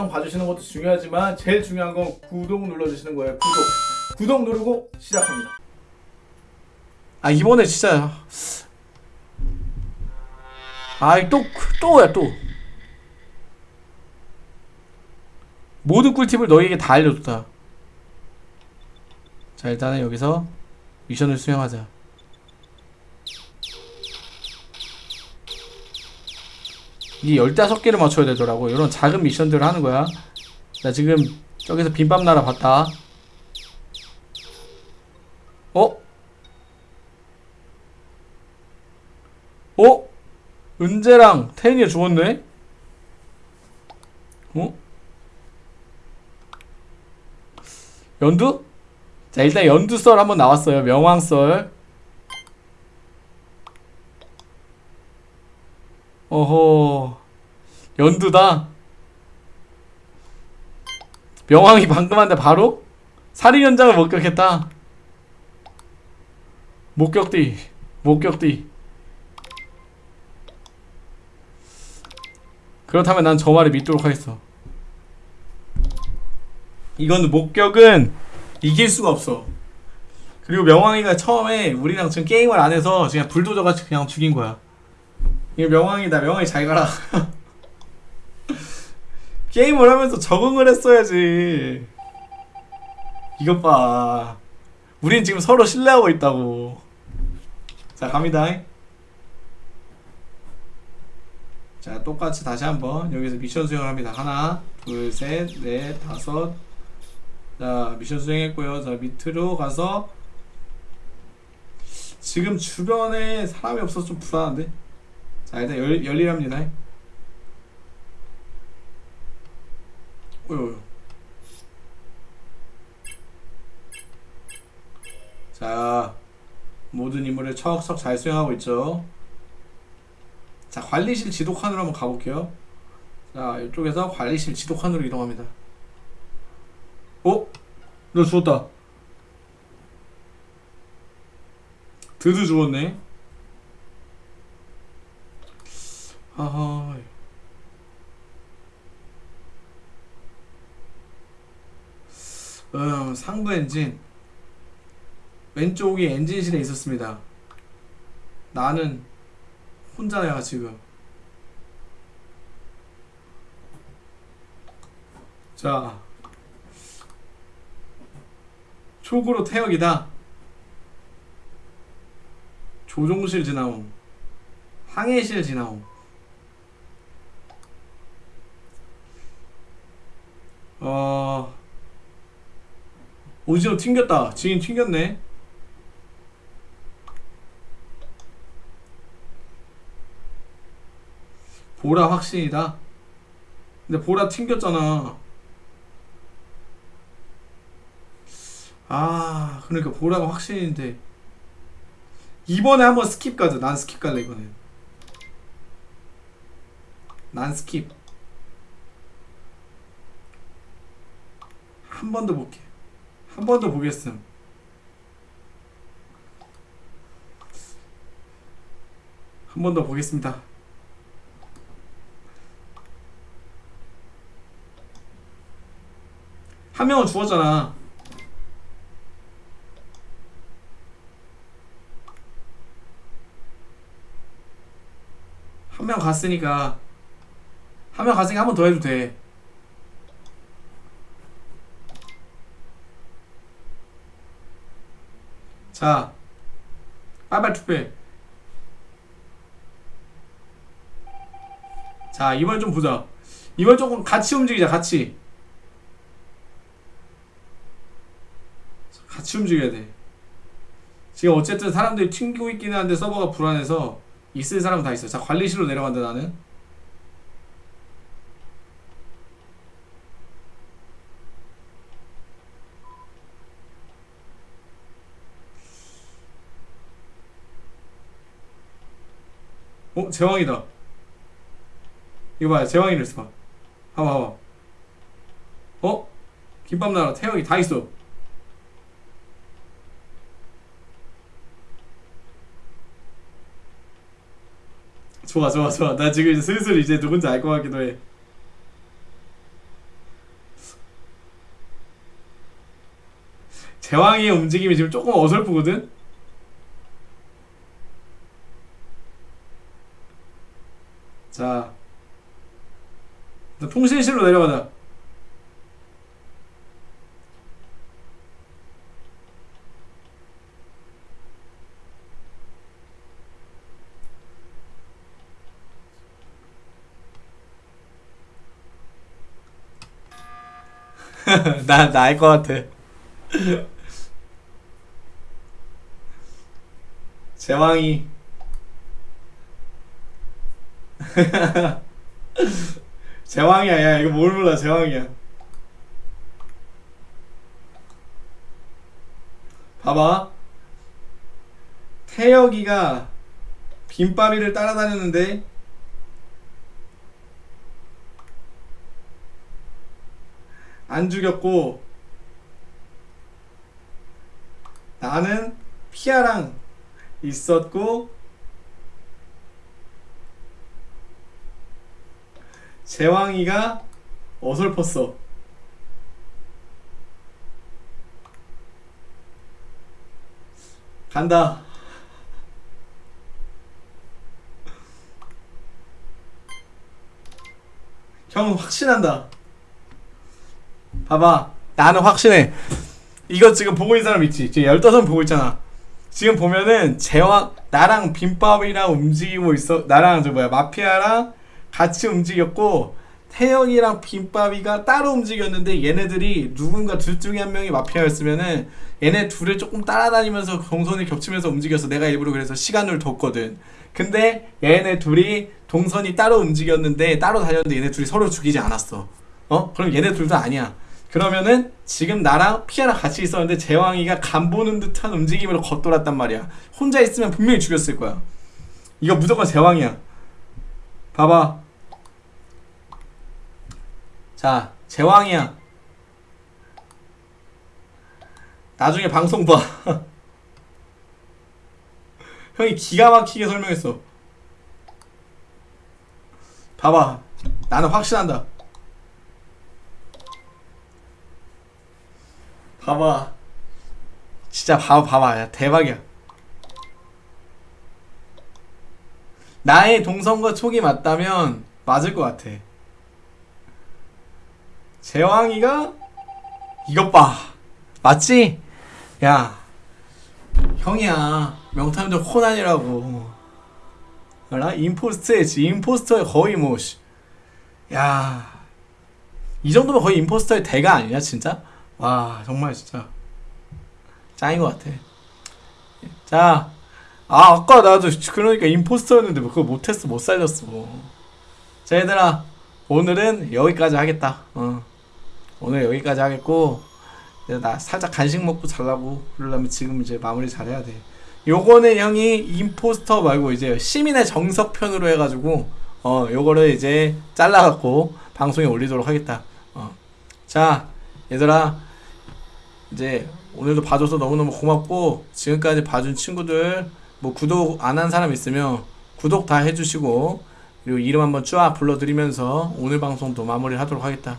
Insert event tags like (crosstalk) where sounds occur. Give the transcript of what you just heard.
영상 봐주시는 것도 중요하지만 제일 중요한 건 구독 눌러주시는 거예요. 구독. 구독 누르고 시작합니다. 아 이번에 진짜. 아이 또 또야 또. 모든 꿀팁을 너에게 다 알려줬다. 자 일단은 여기서 미션을 수행하자 이게 15개를 맞춰야 되더라고 이런 작은 미션들을 하는 거야 나 지금 저기서 빈밥 나라 봤다 어? 어? 은재랑 태인이가 죽었네? 어? 연두? 자 일단 연두썰 한번 나왔어요 명왕썰 어허 연두다. 명왕이 방금 한데 바로? 살인 현장을 목격했다. 목격뒤 목격뒤 그렇다면 난 저 말을 믿도록 하겠어. 이건 목격은 이길 수가 없어. 그리고 명왕이가 처음에 우리랑 지금 게임을 안 해서 그냥 불도저같이 그냥 죽인 거야 이게 명왕이다. 명왕이 잘 가라. (laughs) 게임을 하면서 적응을 했어야지. 이것 봐. 우린 지금 서로 신뢰하고 있다고. 자 갑니다. 자 똑같이 다시 한번 여기서 미션 수행을 합니다. 하나 둘셋넷 다섯. 자 미션 수행했고요. 자 밑으로 가서 지금 주변에 사람이 없어서 좀 불안한데 자 일단 열, 열일합니다. 어휴. 자 모든 임무를 척척 잘 수행하고 있죠. 자 관리실 지도칸으로 한번 가볼게요. 자 이쪽에서 관리실 지도칸으로 이동합니다. 어? 너 죽었다. 드드 죽었네 아하 음, 상부 엔진. 왼쪽이 엔진실에 있었습니다. 나는 혼자야 지금. 자. 촉으로 태역이다. 조종실 지나옴. 항해실 지나옴 어 오지로 튕겼다. 지인 튕겼네. 보라 확신이다. 근데 보라 튕겼잖아. 아 그러니까 보라가 확신인데. 이번에 한번 skip 가자. 난 skip 갈래 이번엔. 난 skip 한 번 더 볼게. 한 번 더 보겠음. 한 번 더 보겠습니다. 한 명은 죽었잖아. 한 명 갔으니까 한 명 갔으니까 한 번 더 해도 돼 자, 빨빨 투표해. 자, 이번 좀 보자. 이번 조금 같이 움직이자, 같이. 같이 움직여야 돼. 지금 어쨌든 사람들이 튕기고 있기는 한데 서버가 불안해서 있을 사람 다 있어. 자, 관리실로 내려간다, 나는. 어? 제왕이다 이거 봐요 제왕이 릴스 봐 봐봐 봐봐 어? 김밥나라 태형이 다 있어 좋아 좋아 좋아 나 지금 이제 슬슬 이제 누군지 알 것 같기도 해 제왕이의 움직임이 지금 조금 어설프거든? 자. 나 통신실로 내려가자. (laughs) 나, 나알것 같아. (laughs) 제왕이. (laughs) 제왕이야, 야, 이거 뭘 몰라, 제왕이야. 봐봐. 태혁이가 빈바비를 따라다녔는데, 안 죽였고 나는 피아랑 있었고 제왕이가 어설펐어. 간다. 형은 확신한다. 봐봐. 나는 확신해. 이거 지금 보고 있는 사람 있지? 지금 15명 보고 있잖아. 지금 보면은 제왕 나랑 빈밥이랑 움직이고 있어. 나랑 저 뭐야 마피아랑 같이 움직였고 태영이랑 빈밥이가 따로 움직였는데 얘네들이 누군가 둘 중에 한 명이 마피아였으면은 얘네 둘을 조금 따라다니면서 동선이 겹치면서 움직여서 내가 일부러 그래서 시간을 뒀거든 근데 얘네 둘이 동선이 따로 움직였는데 따로 다녔는데 얘네 둘이 서로 죽이지 않았어 어? 그럼 얘네 둘도 아니야. 그러면은 지금 나랑 피아랑 같이 있었는데 제왕이가 간 보는 듯한 움직임으로 겉돌았단 말이야. 혼자 있으면 분명히 죽였을 거야. 이거 무조건 제왕이야. 봐봐. 자, 제왕이야. 나중에 방송 봐. (laughs) 형이 기가 막히게 설명했어. 봐봐. 나는 확신한다. 봐봐. 진짜 봐봐, 봐봐. 야, 대박이야. 나의 동선과 촉이 맞다면 맞을 것 같아. 제왕이가 이것 봐. 맞지? 야, 형이야. 명탐정 코난이라고. 알아? 임포스터지. 임포스터의 거의 뭐, 씨. 야. 이 정도면 거의 임포스터의 대가 아니냐, 진짜? 와 정말 진짜 짱인 것 같아 자 아, 아까 나도 그러니까 임포스터였는데 그거 못했어. 못 살렸어 자 얘들아. 오늘은 여기까지 하겠다. 어. 오늘 여기까지 하겠고 나 살짝 간식 먹고 자려고 그러려면 지금 이제 마무리 잘해야 돼. 요거는 형이 임포스터 말고 이제 시민의 정석편으로 해가지고 어 요거를 이제 잘라갖고 방송에 올리도록 하겠다. 어. 자 얘들아. 이제 오늘도 봐줘서 너무너무 고맙고 지금까지 봐준 친구들 뭐 구독 안 한 사람 있으면 구독 다 해주시고 그리고 이름 한번 쫙 불러드리면서 오늘 방송도 마무리 하도록 하겠다